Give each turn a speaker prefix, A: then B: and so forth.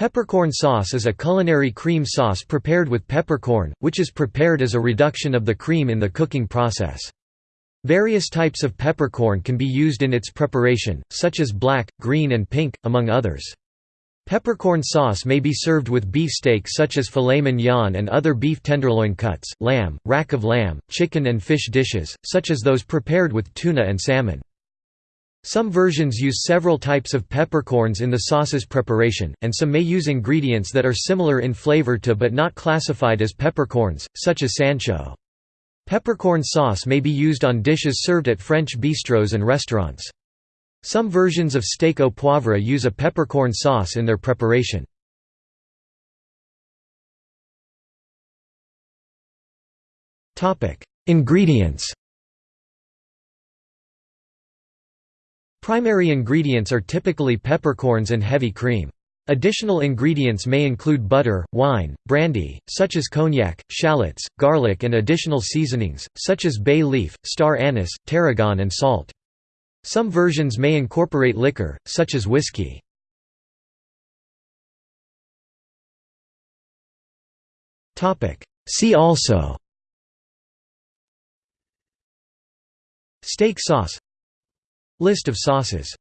A: Peppercorn sauce is a culinary cream sauce prepared with peppercorn, which is prepared as a reduction of the cream in the cooking process. Various types of peppercorn can be used in its preparation, such as black, green and pink, among others. Peppercorn sauce may be served with beef steak such as filet mignon and other beef tenderloin cuts, lamb, rack of lamb, chicken and fish dishes, such as those prepared with tuna and salmon. Some versions use several types of peppercorns in the sauce's preparation, and some may use ingredients that are similar in flavor to but not classified as peppercorns, such as Szechuan. Peppercorn sauce may be used on dishes served at French bistros and restaurants. Some versions of steak au poivre use a peppercorn sauce in their preparation. Ingredients Primary ingredients are typically peppercorns and heavy cream. Additional ingredients may include butter, wine, brandy, such as cognac, shallots, garlic and additional seasonings, such as bay leaf, star anise, tarragon and salt. Some versions may incorporate liquor, such as whiskey. See also Steak sauce List of sauces